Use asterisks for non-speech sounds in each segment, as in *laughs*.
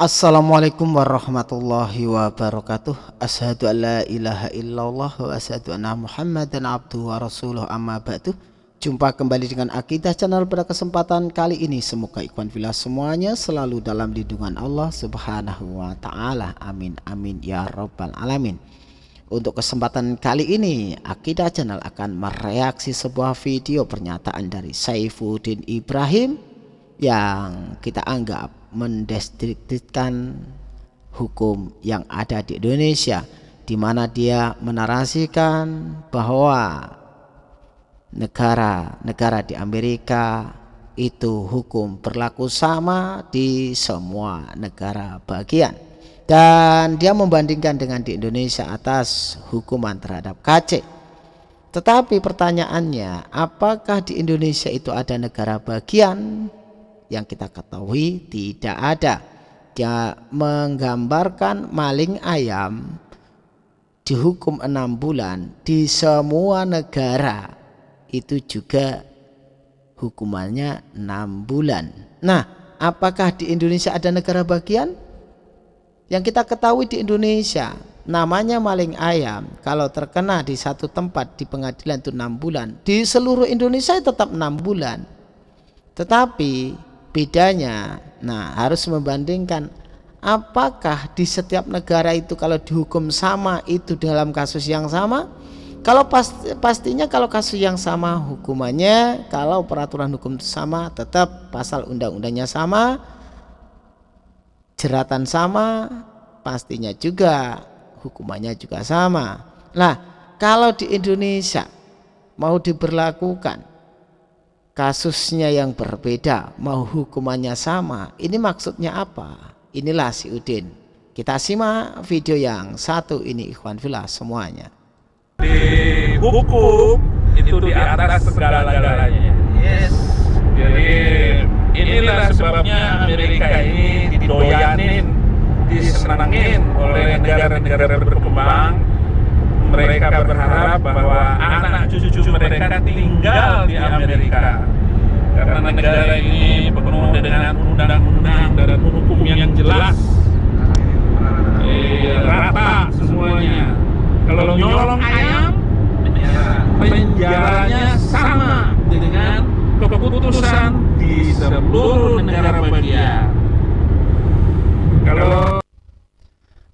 Assalamualaikum warahmatullahi wabarakatuh. Ashadu an la ilaha illallah wa ashadu anna muhammadan abduhu wa rasuluh amma ba'du. Jumpa kembali dengan Akidah Channel pada kesempatan kali ini. Semoga ikhwan filah semuanya selalu dalam lindungan Allah subhanahu wa ta'ala. Amin amin ya rabbal alamin. Untuk kesempatan kali ini Akidah Channel akan mereaksi sebuah video pernyataan dari Saifuddin Ibrahim Yang kita anggap mendestriktifkan hukum yang ada di Indonesia di mana dia menarasikan bahwa negara-negara di Amerika itu hukum berlaku sama di semua negara bagian. Dan dia membandingkan dengan di Indonesia atas hukuman terhadap KC tetapi pertanyaannya apakah di Indonesia itu ada negara bagian yang kita ketahui tidak ada. Dia menggambarkan maling ayam dihukum enam bulan di semua negara. Itu juga hukumannya enam bulan. Nah apakah di Indonesia ada negara bagian? Yang kita ketahui di Indonesia namanya maling ayam kalau terkena di satu tempat di pengadilan itu enam bulan. Di seluruh Indonesia tetap enam bulan. Tetapi bedanya. Nah harus membandingkan apakah di setiap negara itu kalau dihukum sama itu dalam kasus yang sama? Kalau pasti, pastinya kalau kasus yang sama hukumannya kalau peraturan hukum itu sama tetap pasal undang-undangnya sama jeratan sama pastinya juga hukumannya juga sama. Nah kalau di Indonesia mau diberlakukan kasusnya yang berbeda mau hukumannya sama ini maksudnya apa? Inilah si Udin. Kita simak video yang satu ini ikhwan filah semuanya. Di hukum itu di atas segala-galanya. Yes. Jadi inilah sebabnya Amerika ini didoyanin disenangin oleh negara-negara berkembang. Mereka berharap bahwa anak cucu mereka tinggal di Amerika karena negara ini penuh dengan undang-undang dan hukum yang jelas. Eh, rata semuanya. Kalau nyolong ayam penjaranya sama dengan keputusan di seluruh negara bagian. Kalau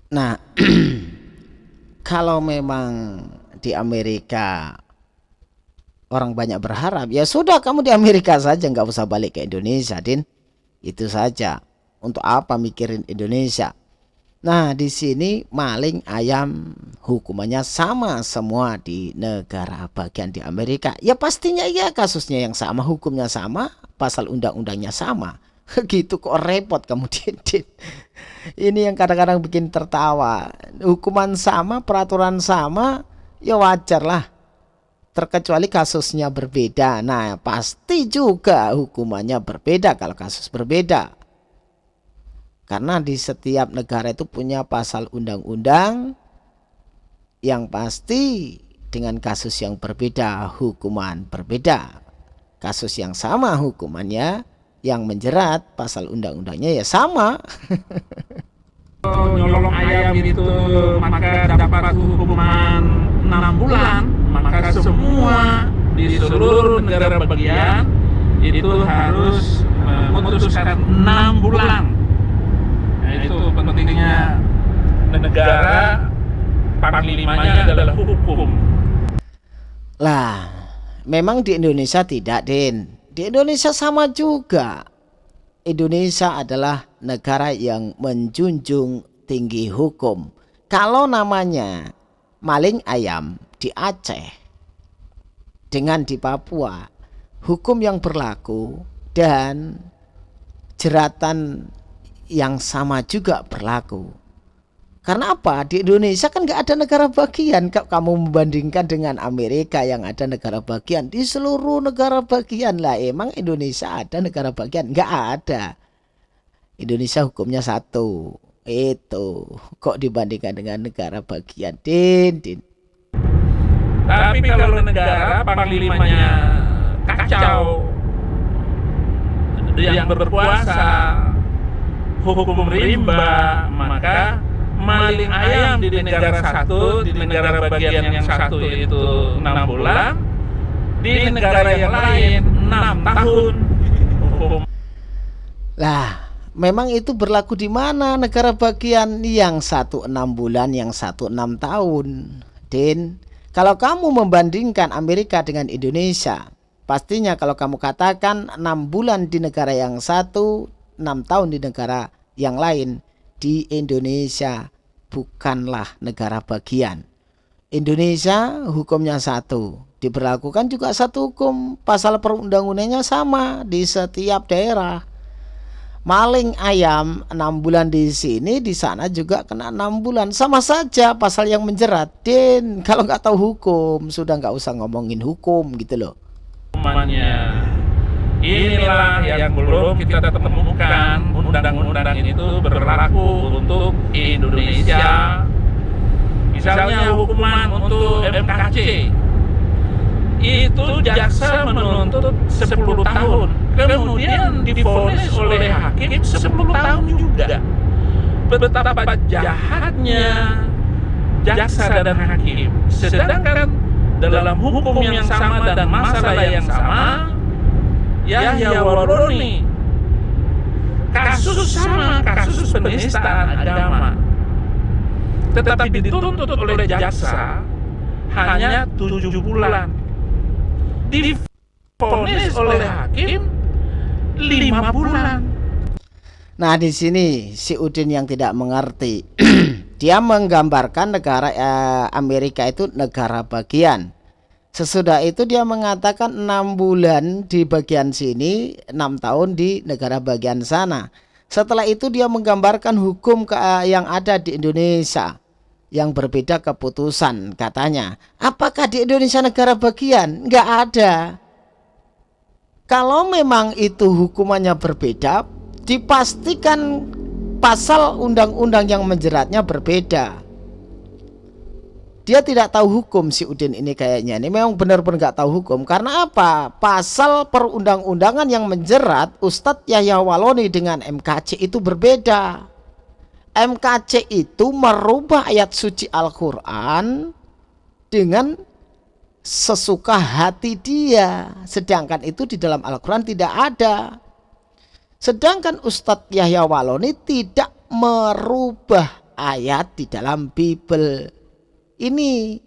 nah *clears throat* kalau memang di Amerika orang banyak berharap ya sudah kamu di Amerika saja nggak usah balik ke Indonesia Din. Itu saja. Untuk apa mikirin Indonesia? Nah di sini maling ayam hukumannya sama semua di negara bagian di Amerika. Ya pastinya ya kasusnya yang sama hukumnya sama pasal undang-undangnya sama. *laughs* Gitu kok repot kamu *laughs* Din. Ini yang kadang-kadang bikin tertawa. Hukuman sama peraturan sama ya wajar lah terkecuali kasusnya berbeda. Nah pasti juga hukumannya berbeda kalau kasus berbeda. Karena di setiap negara itu punya pasal undang-undang yang pasti dengan kasus yang berbeda hukuman berbeda. Kasus yang sama hukumannya yang menjerat pasal undang-undangnya ya sama. *laughs* Nyolong ayam itu maka dapat hukuman 6 bulan maka semua di seluruh negara bagian itu harus memutuskan 6 bulan nah, itu pentingnya negara panglimanya adalah hukum lah memang di Indonesia tidak Din di Indonesia sama juga. Indonesia adalah negara yang menjunjung tinggi hukum. Kalau namanya maling ayam di Aceh dengan di Papua, hukum yang berlaku dan jeratan yang sama juga berlaku. Karena apa? Di Indonesia kan nggak ada negara bagian. Kamu membandingkan dengan Amerika yang ada negara bagian. Di seluruh negara bagian lah. Emang Indonesia ada negara bagian? Nggak ada. Indonesia hukumnya satu. Itu. Kok dibandingkan dengan negara bagian? Din, din. Tapi kalau negara panglimanya kacau yang berkuasa hukum rimba, maka maling ayam di negara satu, di negara bagian yang satu itu enam bulan, di negara yang lain enam tahun. Hukum. Lah, memang itu berlaku di mana negara bagian yang satu enam bulan, yang satu enam tahun. Din, kalau kamu membandingkan Amerika dengan Indonesia, pastinya kalau kamu katakan enam bulan di negara yang satu, enam tahun di negara yang lain, di Indonesia bukanlah negara bagian. Indonesia hukumnya satu, diberlakukan juga satu hukum, pasal perundang-undangnya sama di setiap daerah maling ayam enam bulan di sini di sana juga kena enam bulan. Sama saja pasal yang menjerat din *laughs* kalau nggak tahu hukum sudah nggak usah ngomongin hukum gitu loh. Hukumannya. Inilah yang belum kita temukan. Undang-undang itu berlaku untuk Indonesia. Misalnya hukuman untuk MKC itu jaksa menuntut 10 tahun. Kemudian difonis oleh hakim 10 tahun juga. Betapa jahatnya jaksa dan hakim. Sedangkan dalam hukum yang sama dan masalah yang sama Yahya Waroni kasus sama kasus penistaan agama. Tetapi dituntut oleh jaksa hanya tujuh bulan difonis oleh hakim lima bulan. Nah, di sini si Udin yang tidak mengerti. *clears throat* Dia menggambarkan negara eh, Amerika itu negara bagian. Sesudah itu dia mengatakan enam bulan di bagian sini, enam tahun di negara bagian sana. Setelah itu dia menggambarkan hukum eh, yang ada di Indonesia yang berbeda keputusan katanya. Apakah di Indonesia negara bagian? Enggak ada. Kalau memang itu hukumannya berbeda, dipastikan pasal undang-undang yang menjeratnya berbeda. Dia tidak tahu hukum si Udin ini kayaknya. Ini memang benar-benar nggak tahu hukum. Karena apa? Pasal perundang-undangan yang menjerat Ustadz Yahya Waloni dengan MKC itu berbeda. MKC itu merubah ayat suci Al-Quran dengan sesuka hati dia. Sedangkan itu di dalam Al-Quran tidak ada. Sedangkan Ustadz Yahya Waloni tidak merubah ayat di dalam Bible. Ini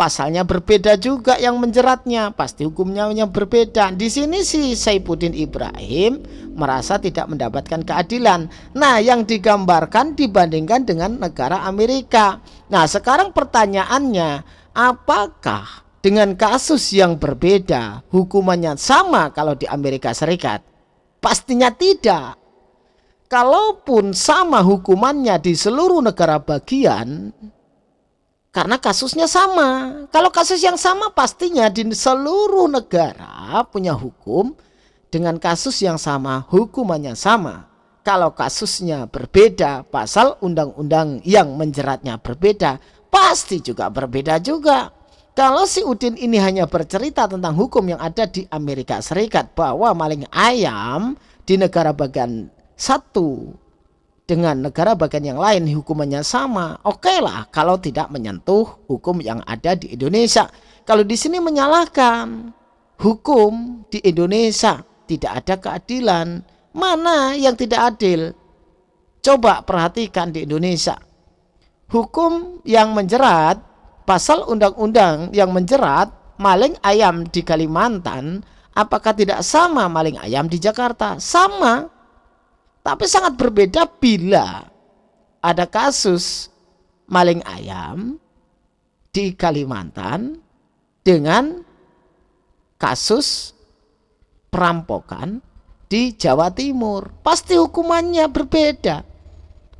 pasalnya berbeda juga yang menjeratnya. Pasti hukumnya yang berbeda. Di sini si Saifuddin Ibrahim merasa tidak mendapatkan keadilan. Nah yang digambarkan dibandingkan dengan negara Amerika. Nah sekarang pertanyaannya apakah dengan kasus yang berbeda hukumannya sama kalau di Amerika Serikat? Pastinya tidak. Kalaupun sama hukumannya di seluruh negara bagian karena kasusnya sama. Kalau kasus yang sama pastinya di seluruh negara punya hukum dengan kasus yang sama, hukumannya sama. Kalau kasusnya berbeda, pasal undang-undang yang menjeratnya berbeda, pasti juga berbeda juga. Kalau si Udin ini hanya bercerita tentang hukum yang ada di Amerika Serikat bahwa maling ayam di negara bagian satu dengan negara bagian yang lain hukumannya sama. Oke okay lah kalau tidak menyentuh hukum yang ada di Indonesia. Kalau di sini menyalahkan hukum di Indonesia tidak ada keadilan. Mana yang tidak adil? Coba perhatikan di Indonesia. Hukum yang menjerat, pasal undang-undang yang menjerat maling ayam di Kalimantan, apakah tidak sama maling ayam di Jakarta? Sama tapi sangat berbeda bila ada kasus maling ayam di Kalimantan dengan kasus perampokan di Jawa Timur. Pasti hukumannya berbeda.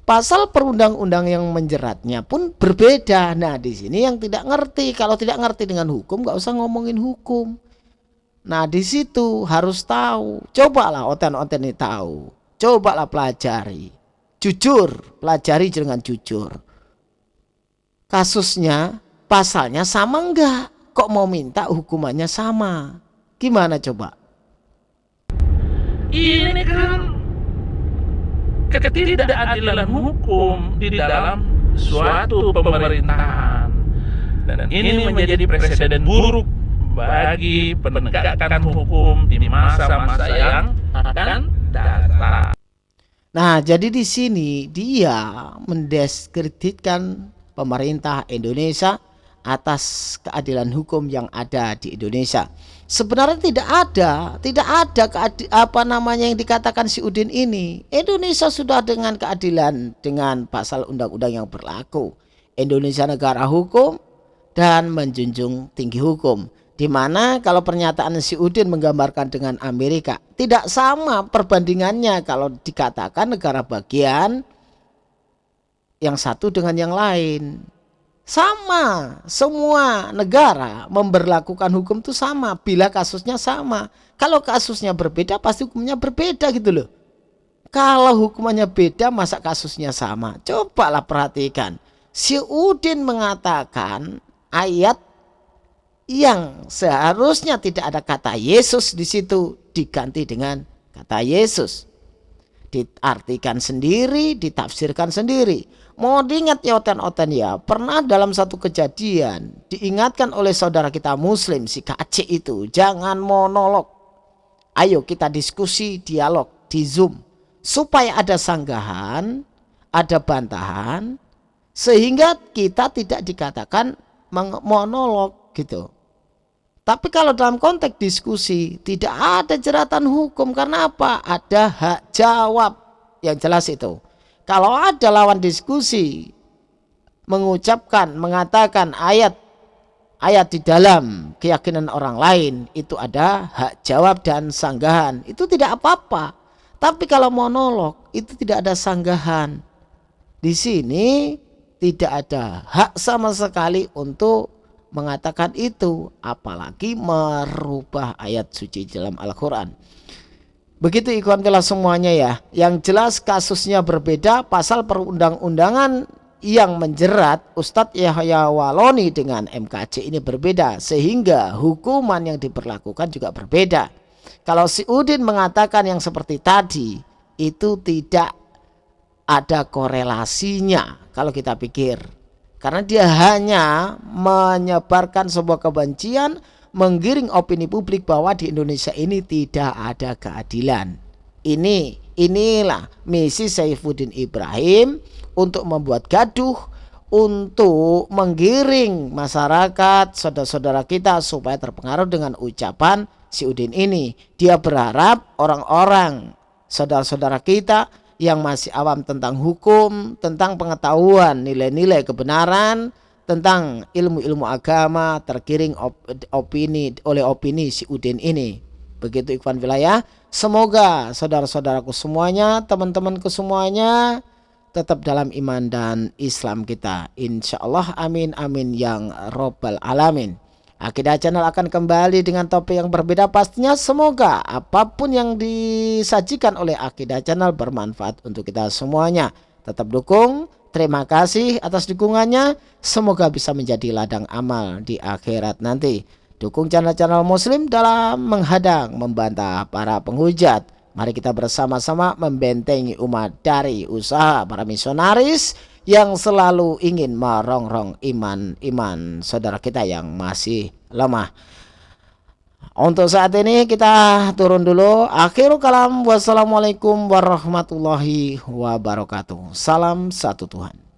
Pasal perundang-undang yang menjeratnya pun berbeda. Nah, di sini yang tidak ngerti, kalau tidak ngerti dengan hukum, nggak usah ngomongin hukum. Nah, di situ harus tahu. Cobalah oten-oten ini tahu Cobalah pelajari. Jujur, pelajari dengan jujur. Kasusnya, pasalnya sama enggak? Kok mau minta hukumannya sama? Gimana coba? Ini kan ketidakadilan hukum di dalam suatu pemerintahan. Dan ini menjadi presiden buruk bagi penegakan hukum di masa-masa yang akan datang. Nah, jadi di sini dia mendiskreditkan pemerintah Indonesia atas keadilan hukum yang ada di Indonesia. Sebenarnya tidak ada, tidak ada apa namanya yang dikatakan si Udin ini. Indonesia sudah dengan keadilan dengan pasal undang-undang yang berlaku. Indonesia negara hukum dan menjunjung tinggi hukum. Di mana kalau pernyataan si Udin menggambarkan dengan Amerika tidak sama perbandingannya kalau dikatakan negara bagian yang satu dengan yang lain. Sama, semua negara memberlakukan hukum itu sama bila kasusnya sama. Kalau kasusnya berbeda pasti hukumnya berbeda gitu loh. Kalau hukumannya beda masa kasusnya sama? Cobalah perhatikan. Si Udin mengatakan ayat yang seharusnya tidak ada kata Yesus di situ diganti dengan kata Yesus. Diartikan sendiri, ditafsirkan sendiri Mau diingat ya oten-oten ya, pernah dalam satu kejadian diingatkan oleh saudara kita muslim si KC itu, jangan monolog. Ayo kita diskusi, dialog di Zoom supaya ada sanggahan, ada bantahan sehingga kita tidak dikatakan monolog gitu. Tapi kalau dalam konteks diskusi tidak ada jeratan hukum karena apa? Ada hak jawab yang jelas itu. Kalau ada lawan diskusi mengucapkan, mengatakan ayat ayat di dalam keyakinan orang lain itu ada hak jawab dan sanggahan. Itu tidak apa-apa. Tapi kalau monolog itu tidak ada sanggahan. Di sini tidak ada hak sama sekali untuk mengatakan itu apalagi merubah ayat suci dalam Al-Qur'an. Begitu ikhwan kelas semuanya ya. Yang jelas kasusnya berbeda pasal perundang-undangan yang menjerat Ustadz Yahya Waloni dengan MKC ini berbeda sehingga hukuman yang diperlakukan juga berbeda. Kalau si Udin mengatakan yang seperti tadi itu tidak ada korelasinya kalau kita pikir. Karena dia hanya menyebarkan sebuah kebencian menggiring opini publik bahwa di Indonesia ini tidak ada keadilan. Ini inilah misi Saifuddin Ibrahim untuk membuat gaduh untuk menggiring masyarakat saudara-saudara kita supaya terpengaruh dengan ucapan si Udin ini. Dia berharap orang-orang saudara-saudara kita yang masih awam tentang hukum, tentang pengetahuan nilai-nilai kebenaran, tentang ilmu-ilmu agama tergiring op, opini oleh opini si Udin ini. Begitu Ikhwan Wilayah. Semoga saudara-saudaraku semuanya, teman-temanku semuanya tetap dalam iman dan Islam kita. Insya Allah amin amin yang robbal alamin. Akidah channel akan kembali dengan topik yang berbeda pastinya semoga apa pun yang disajikan oleh Akidah channel bermanfaat untuk kita semuanya. Tetap dukung, Terima kasih atas dukungannya. Semoga bisa menjadi ladang amal di akhirat nanti. Dukung channel-channel muslim dalam menghadang, membantah para penghujat. Mari kita bersama-sama membentengi umat dari usaha para misionaris yang selalu ingin merongrong iman-iman saudara kita yang masih lemah. Untuk saat ini kita turun dulu. Akhirul kalam. Wassalamualaikum warahmatullahi wabarakatuh. Salam satu Tuhan.